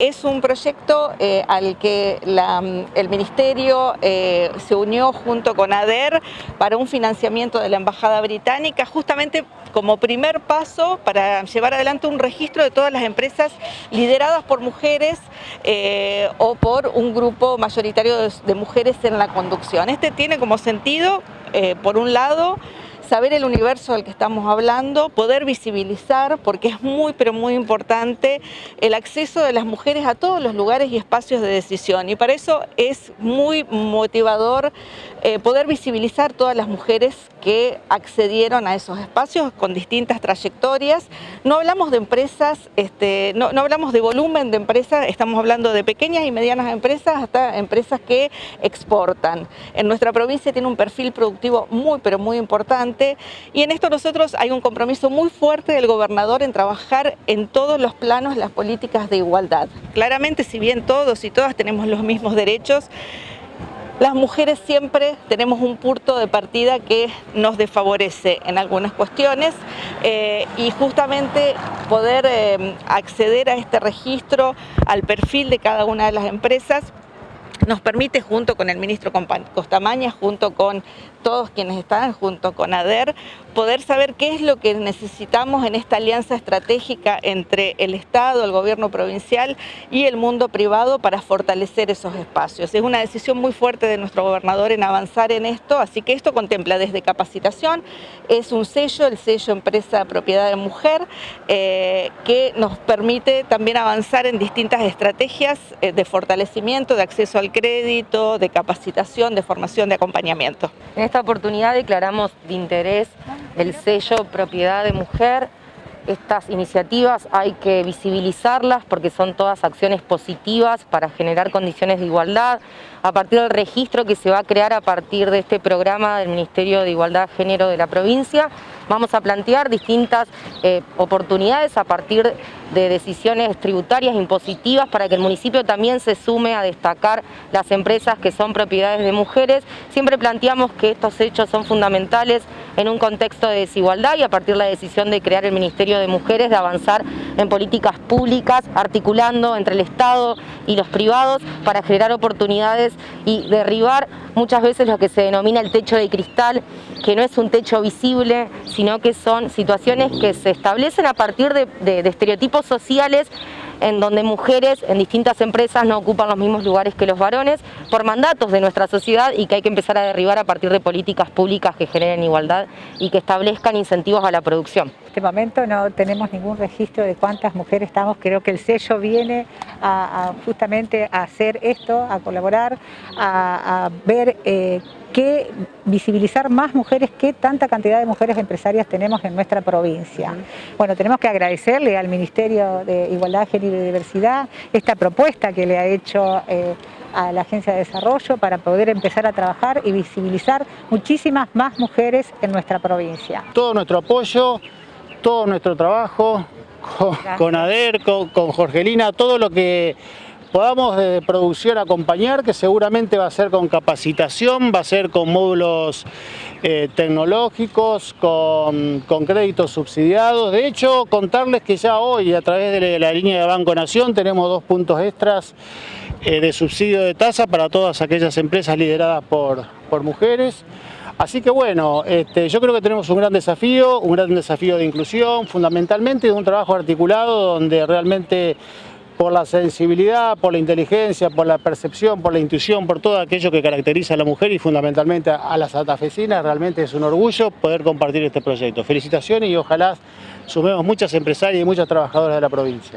Es un proyecto eh, al que el Ministerio eh, se unió junto con ADER para un financiamiento de la Embajada Británica, justamente como primer paso para llevar adelante un registro de todas las empresas lideradas por mujeres eh, o por un grupo mayoritario de, de, mujeres en la conducción. Este tiene como sentido, por un lado, saber el universo del que estamos hablando, poder visibilizar, porque es muy pero muy importante el acceso de las mujeres a todos los lugares y espacios de decisión y para eso es muy motivador eh, poder visibilizar todas las mujeres que accedieron a esos espacios con distintas trayectorias. No hablamos de empresas, este, no, no hablamos de volumen de empresas, estamos hablando de pequeñas y medianas empresas hasta empresas que exportan. En nuestra provincia tiene un perfil productivo muy pero muy importante y en esto nosotros hay un compromiso muy fuerte del gobernador en trabajar en todos los planos las políticas de igualdad. Claramente, si bien todos y todas tenemos los mismos derechos, las mujeres siempre tenemos un punto de partida que nos desfavorece en algunas cuestiones eh, y justamente poder eh, acceder a este registro, al perfil de cada una de las empresas, nos permite junto con el ministro Costamaña, junto con todos quienes están, junto con ADER, poder saber qué es lo que necesitamos en esta alianza estratégica entre el Estado, el gobierno provincial y el mundo privado para fortalecer esos espacios. Es una decisión muy fuerte de nuestro gobernador en avanzar en esto, así que esto contempla desde capacitación, es un sello, el sello Empresa Propiedad de Mujer, eh, que nos permite también avanzar en distintas estrategias eh, de fortalecimiento, de acceso al crédito, de capacitación, de formación, de acompañamiento. En esta oportunidad declaramos de interés el sello Propiedad de Mujer. Estas iniciativas hay que visibilizarlas porque son todas acciones positivas para generar condiciones de igualdad. A partir del registro que se va a crear a partir de este programa del Ministerio de Igualdad Género de la provincia, vamos a plantear distintas eh, oportunidades a partir de decisiones tributarias impositivas para que el municipio también se sume a destacar las empresas que son propiedades de mujeres. Siempre planteamos que estos hechos son fundamentales en un contexto de desigualdad y a partir de la decisión de crear el Ministerio de Mujeres de avanzar en políticas públicas articulando entre el Estado y los privados para generar oportunidades y derribar muchas veces lo que se denomina el techo de cristal, que no es un techo visible, sino que son situaciones que se establecen a partir de, de estereotipos sociales en donde mujeres en distintas empresas no ocupan los mismos lugares que los varones por mandatos de nuestra sociedad y que hay que empezar a derribar a partir de políticas públicas que generen igualdad y que establezcan incentivos a la producción. En este momento no tenemos ningún registro de cuántas mujeres estamos, creo que el sello viene a, justamente a hacer esto, a colaborar, a, ver eh, que visibilizar más mujeres, qué tanta cantidad de mujeres empresarias tenemos en nuestra provincia. Bueno, tenemos que agradecerle al Ministerio de Igualdad, Género y Diversidad esta propuesta que le ha hecho eh, a la Agencia de Desarrollo para poder empezar a trabajar y visibilizar muchísimas más mujeres en nuestra provincia. Todo nuestro apoyo, todo nuestro trabajo con, ADER, con Jorgelina, todo lo que podamos de producción acompañar, que seguramente va a ser con capacitación, va a ser con módulos eh, tecnológicos, con, créditos subsidiados. De hecho, contarles que ya hoy, a través de la línea de Banco Nación, tenemos dos puntos extras eh, de subsidio de tasa para todas aquellas empresas lideradas por, por mujeres. Así que bueno, este, yo creo que tenemos un gran desafío, un gran desafío de inclusión, fundamentalmente de un trabajo articulado donde realmente por la sensibilidad, por la inteligencia, por la percepción, por la intuición, por todo aquello que caracteriza a la mujer y fundamentalmente a las atafesinas, realmente es un orgullo poder compartir este proyecto. Felicitaciones y ojalá sumemos muchas empresarias y muchas trabajadoras de la provincia.